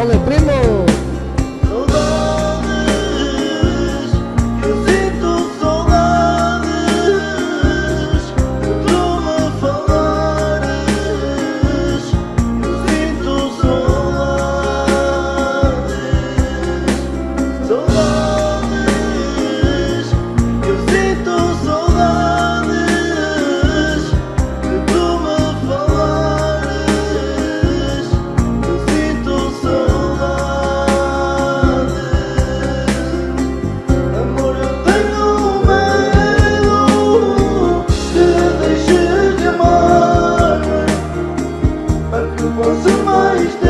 ¡Ole, primo! so mache ich das.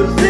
you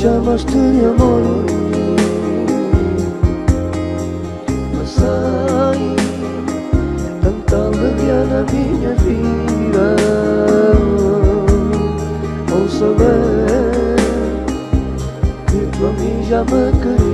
chamaste de amor. Passei tanta alegria na minha vida Ao saber que tu a mim já me querias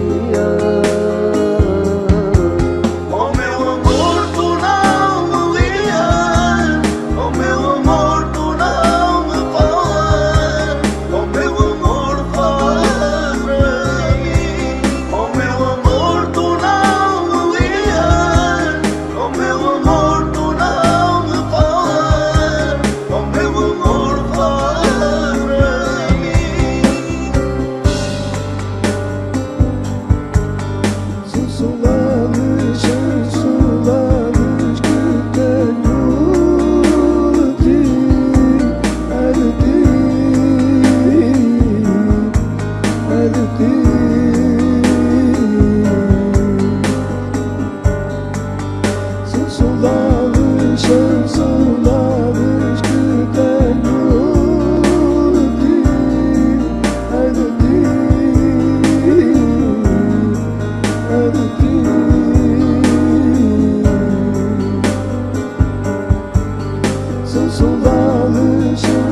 illusion